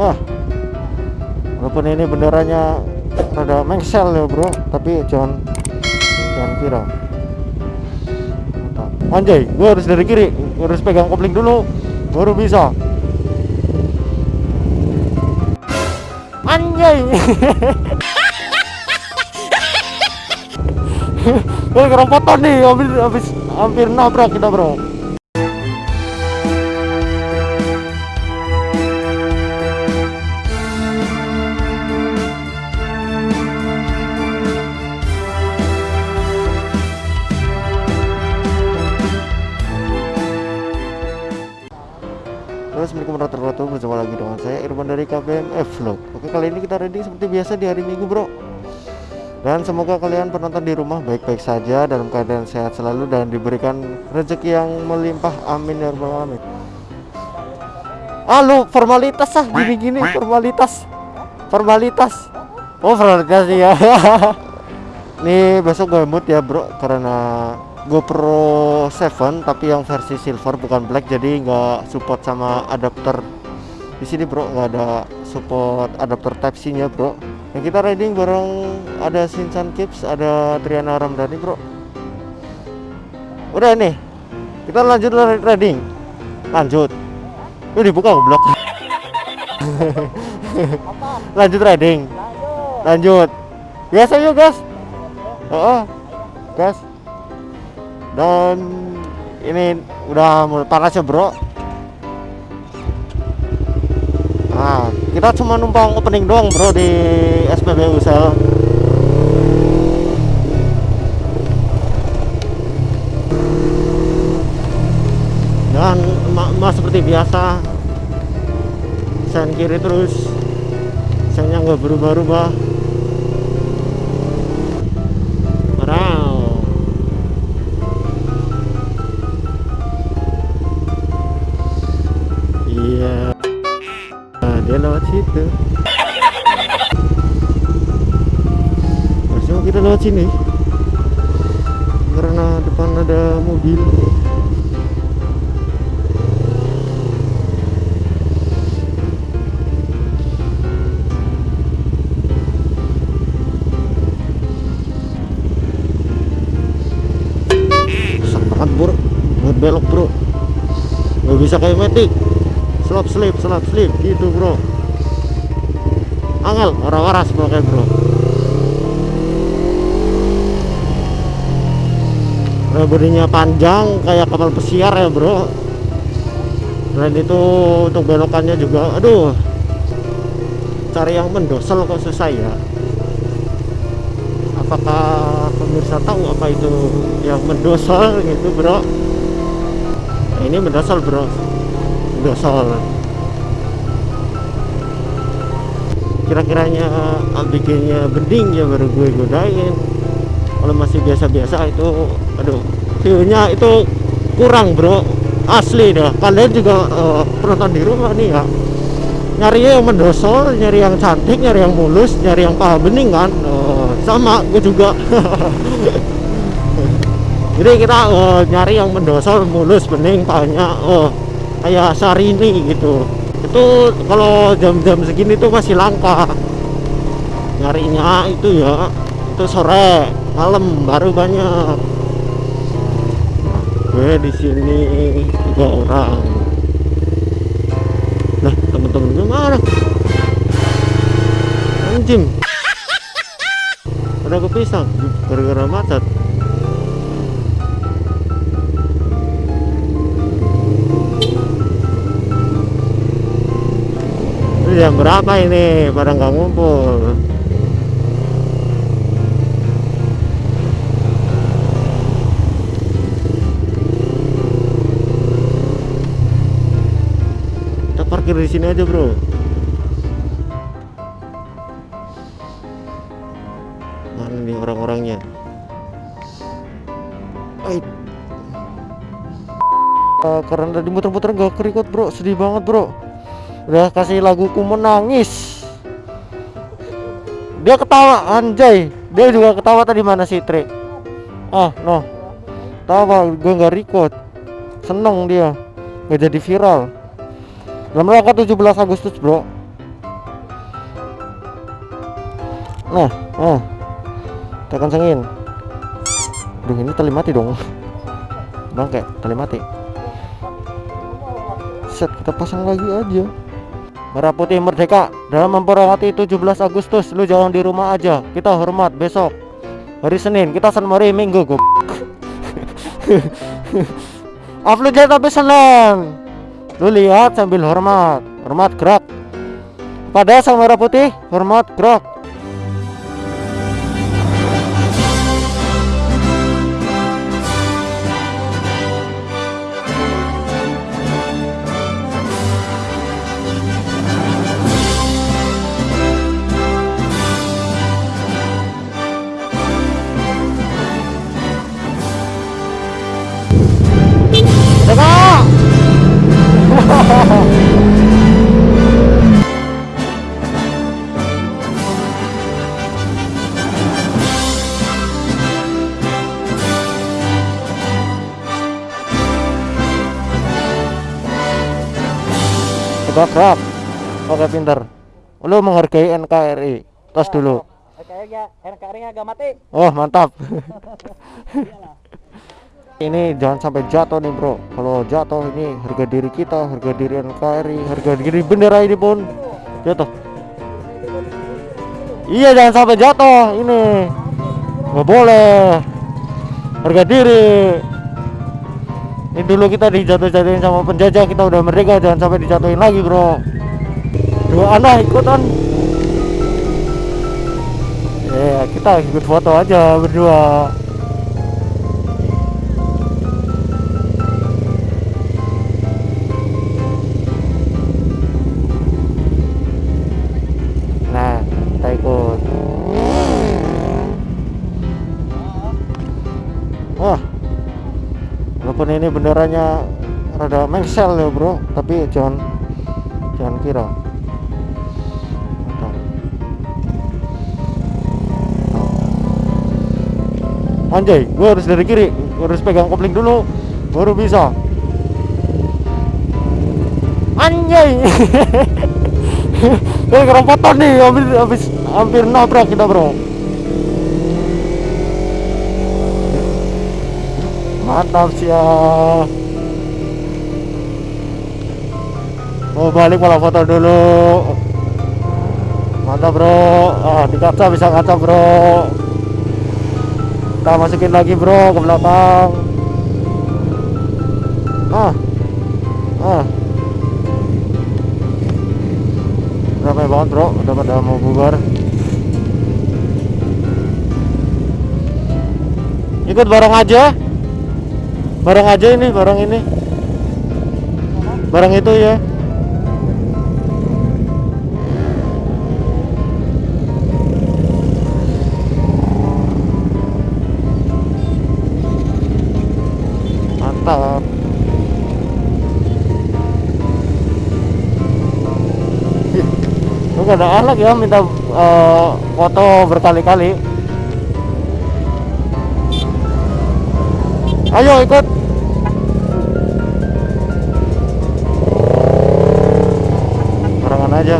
wah. Walaupun ini benderanya rada mengsel ya bro tapi jangan jangan kira anjay gua harus dari kiri gua harus pegang kopling dulu baru bisa. Anjay. Gue keropotan nih, habis, habis hampir nabrak kita bro. Assalamualaikum warahmatullahi wabarakatuh. Berjumpa lagi dengan saya Irfan dari KBMF Vlog. Oke kali ini kita ready seperti biasa di hari Minggu bro. Dan semoga kalian penonton di rumah baik-baik saja Dalam keadaan sehat selalu Dan diberikan rezeki yang melimpah. Amin ya rabbal alamin. Ah formalitas ah Gini-gini formalitas. Formalitas. Oh formalitas ya Nih besok gue mood ya bro Karena GoPro 7 tapi yang versi silver bukan black jadi nggak support sama adapter. Di sini bro nggak ada support adapter type C nya bro. Yang kita riding bareng ada Shinchan Kips ada Triana Ramdhani bro. Udah nih kita lanjut riding. Lanjut. Lu dibuka goblok. Lanjut riding. Lanjut. Biasa yuk guys oh, oh. Gas dan ini udah panas ya bro. Nah kita cuma numpang opening doang bro di SPBU sel dan emak-emak seperti biasa sen kiri terus sennya nggak berubah-ubah situ. Harusnya kita lewat sini. Karena depan ada mobil. Belok bro nggak bisa kayak metik slop slip slop slip gitu bro angel waras pakai bro bodinya panjang kayak kapal pesiar ya bro. Dan itu untuk belokannya juga aduh. Cari yang mendosel kok susah ya. Apakah pemirsa tahu apa itu yang mendosel gitu bro? Nah, ini mendosel bro. Mendosel kira-kiranya bikinnya bening ya baru gue godain. Kalau masih biasa-biasa itu aduh view-nya itu kurang bro. Asli dah. Kalian juga uh, penonton di rumah nih ya? Nyari yang mendosol nyari yang cantik nyari yang mulus nyari yang paha bening kan? Uh, sama gue juga. Jadi kita uh, nyari yang mendosol mulus bening pahanya uh, kayak Sarini gitu itu kalau jam-jam segini tuh masih langka. Nyarinya itu ya itu sore malam baru banyak. Gue di sini tiga orang. Nah temen-temen gue mana anjing. Pada kepisah. Gara-gara macet ini jam berapa ini? Pada nggak ngumpul. Kita parkir di sini aja bro. Mana nih orang-orangnya. Uh, karena tadi muter-muter gak kerikut bro. Sedih banget bro udah kasih laguku menangis. Dia ketawa anjay. Dia juga ketawa tadi mana si Tri? Ah no. Tawa gue nggak record. Seneng dia. Nggak jadi viral. Dalam rangka 17 Agustus bro. Nah ah. Kita kencengin. Duh ini tali mati dong. Bangke tali mati. Set kita pasang lagi aja Merah Putih Merdeka dalam memperingati 17 Agustus lu jangan di rumah aja. Kita hormat besok. Hari Senin kita senmari Minggu gue uploadnya tapi Senin lu lihat sambil hormat. Hormat gerak. Pada sang merah putih hormat gerak Tegak gerak Oke pinter. Lu menghargai NKRI Tos dulu. Kayaknya NKRI agak mati. Oh mantap. Ini jangan sampai jatuh nih bro. Kalau jatuh ini harga diri kita Harga diri NKRI Harga diri bendera ini pun Jatuh. Iya jangan sampai jatuh Ini. Nggak boleh. Harga diri Ini dulu kita dijatuh-jatuhin sama penjajah Kita udah merdeka jangan sampai dijatuhin lagi bro. Dua anak ikutan. Ya kita ikut foto aja berdua. Nah kita Wah Walaupun ini benderanya rada mengsel ya bro. Tapi jangan Jangan kira. Anjay, gue harus dari kiri. Gue harus pegang kopling dulu Baru bisa. Anjay! Ini keropotan nih Hampir, habis, hampir nabrak kita bro Mantap ya Mau balik malah foto dulu. Mantap bro. Ah di kaca bisa kaca bro. Kita masukin lagi bro ke belakang. Ah. Ah. Ramai banget bro. Udah pada mau bubar. Ikut bareng aja Bareng aja ini Bareng ini. Bareng itu ya. Mantap. Lu gak ada anak ya minta eh, foto berkali-kali Ayo ikut. Barengan aja